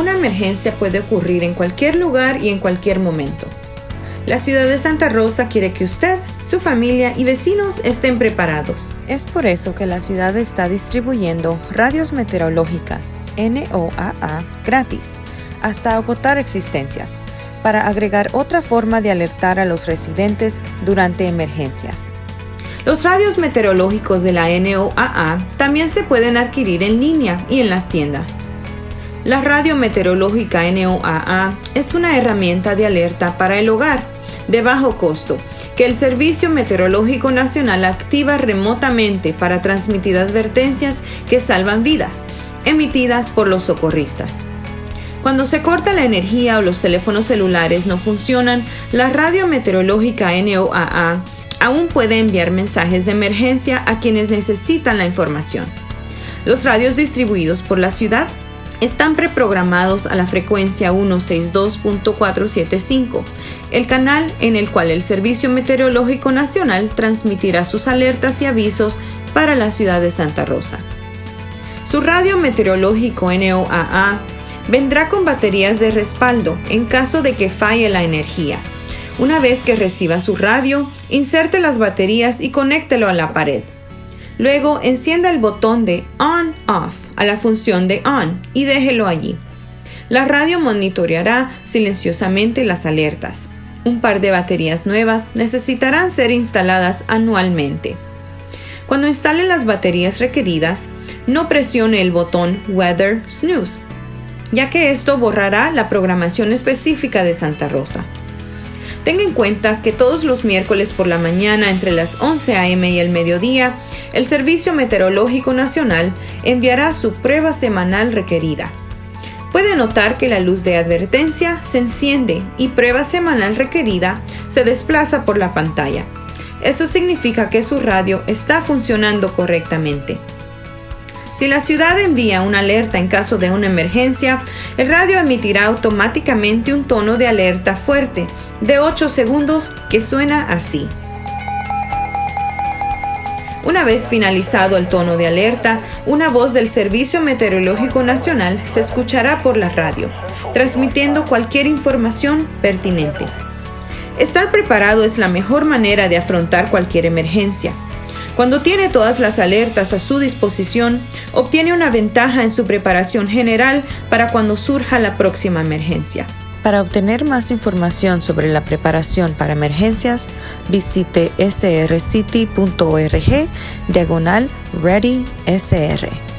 Una emergencia puede ocurrir en cualquier lugar y en cualquier momento. La ciudad de Santa Rosa quiere que usted, su familia y vecinos estén preparados. Es por eso que la ciudad está distribuyendo radios meteorológicas NOAA gratis hasta agotar existencias, para agregar otra forma de alertar a los residentes durante emergencias. Los radios meteorológicos de la NOAA también se pueden adquirir en línea y en las tiendas. La radio meteorológica NOAA es una herramienta de alerta para el hogar de bajo costo que el Servicio Meteorológico Nacional activa remotamente para transmitir advertencias que salvan vidas, emitidas por los socorristas. Cuando se corta la energía o los teléfonos celulares no funcionan, la radio meteorológica NOAA aún puede enviar mensajes de emergencia a quienes necesitan la información. Los radios distribuidos por la ciudad están preprogramados a la frecuencia 162.475, el canal en el cual el Servicio Meteorológico Nacional transmitirá sus alertas y avisos para la ciudad de Santa Rosa. Su radio meteorológico NOAA vendrá con baterías de respaldo en caso de que falle la energía. Una vez que reciba su radio, inserte las baterías y conéctelo a la pared. Luego encienda el botón de On Off a la función de On y déjelo allí. La radio monitoreará silenciosamente las alertas. Un par de baterías nuevas necesitarán ser instaladas anualmente. Cuando instale las baterías requeridas, no presione el botón Weather Snooze, ya que esto borrará la programación específica de Santa Rosa. Tenga en cuenta que todos los miércoles por la mañana entre las 11 a.m. y el mediodía, el Servicio Meteorológico Nacional enviará su prueba semanal requerida. Puede notar que la luz de advertencia se enciende y prueba semanal requerida se desplaza por la pantalla. Eso significa que su radio está funcionando correctamente. Si la ciudad envía una alerta en caso de una emergencia, el radio emitirá automáticamente un tono de alerta fuerte de 8 segundos que suena así. Una vez finalizado el tono de alerta, una voz del Servicio Meteorológico Nacional se escuchará por la radio, transmitiendo cualquier información pertinente. Estar preparado es la mejor manera de afrontar cualquier emergencia. Cuando tiene todas las alertas a su disposición, obtiene una ventaja en su preparación general para cuando surja la próxima emergencia. Para obtener más información sobre la preparación para emergencias, visite srcity.org diagonal ReadySR.